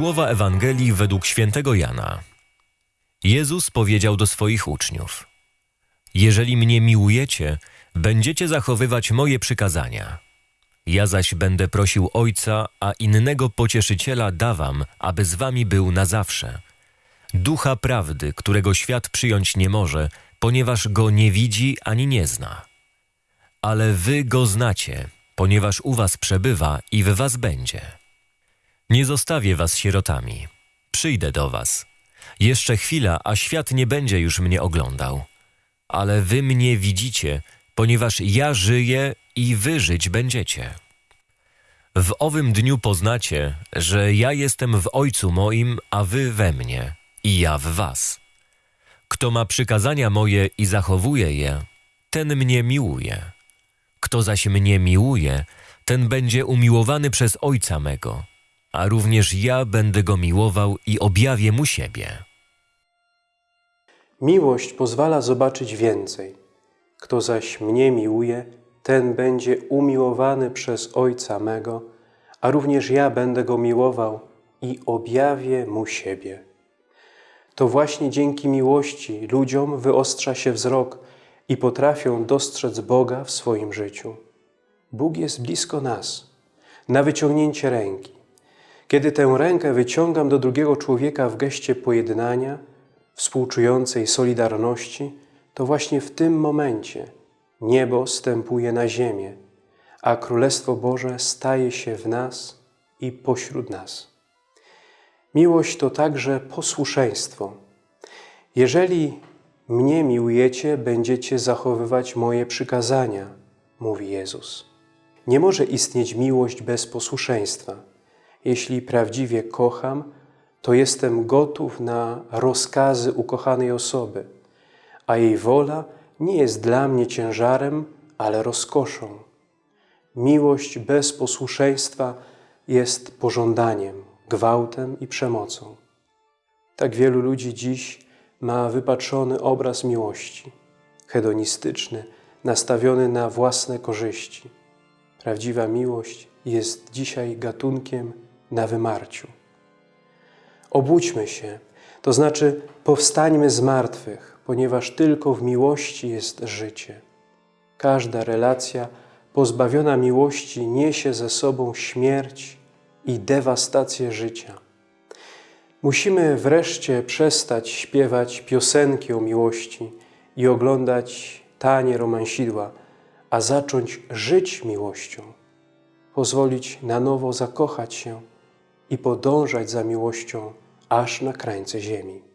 Słowa Ewangelii według świętego Jana. Jezus powiedział do swoich uczniów: Jeżeli mnie miłujecie, będziecie zachowywać moje przykazania. Ja zaś będę prosił Ojca, a innego pocieszyciela dawam, aby z wami był na zawsze. Ducha prawdy, którego świat przyjąć nie może, ponieważ go nie widzi ani nie zna. Ale wy go znacie, ponieważ u was przebywa i w was będzie. Nie zostawię was sierotami. Przyjdę do was. Jeszcze chwila, a świat nie będzie już mnie oglądał. Ale wy mnie widzicie, ponieważ ja żyję i wy żyć będziecie. W owym dniu poznacie, że ja jestem w Ojcu moim, a wy we mnie, i ja w was. Kto ma przykazania moje i zachowuje je, ten mnie miłuje. Kto zaś mnie miłuje, ten będzie umiłowany przez Ojca mego, a również ja będę go miłował i objawię mu siebie. Miłość pozwala zobaczyć więcej. Kto zaś mnie miłuje, ten będzie umiłowany przez Ojca mego, a również ja będę go miłował i objawię mu siebie. To właśnie dzięki miłości ludziom wyostrza się wzrok i potrafią dostrzec Boga w swoim życiu. Bóg jest blisko nas, na wyciągnięcie ręki. Kiedy tę rękę wyciągam do drugiego człowieka w geście pojednania, współczującej solidarności, to właśnie w tym momencie niebo stępuje na ziemię, a Królestwo Boże staje się w nas i pośród nas. Miłość to także posłuszeństwo. Jeżeli mnie miłujecie, będziecie zachowywać moje przykazania, mówi Jezus. Nie może istnieć miłość bez posłuszeństwa. Jeśli prawdziwie kocham, to jestem gotów na rozkazy ukochanej osoby, a jej wola nie jest dla mnie ciężarem, ale rozkoszą. Miłość bez posłuszeństwa jest pożądaniem, gwałtem i przemocą. Tak wielu ludzi dziś ma wypaczony obraz miłości, hedonistyczny, nastawiony na własne korzyści. Prawdziwa miłość jest dzisiaj gatunkiem na wymarciu. Obudźmy się, to znaczy powstańmy z martwych, ponieważ tylko w miłości jest życie. Każda relacja pozbawiona miłości niesie ze sobą śmierć i dewastację życia. Musimy wreszcie przestać śpiewać piosenki o miłości i oglądać tanie romansidła, a zacząć żyć miłością, pozwolić na nowo zakochać się i podążać za miłością aż na krańce ziemi.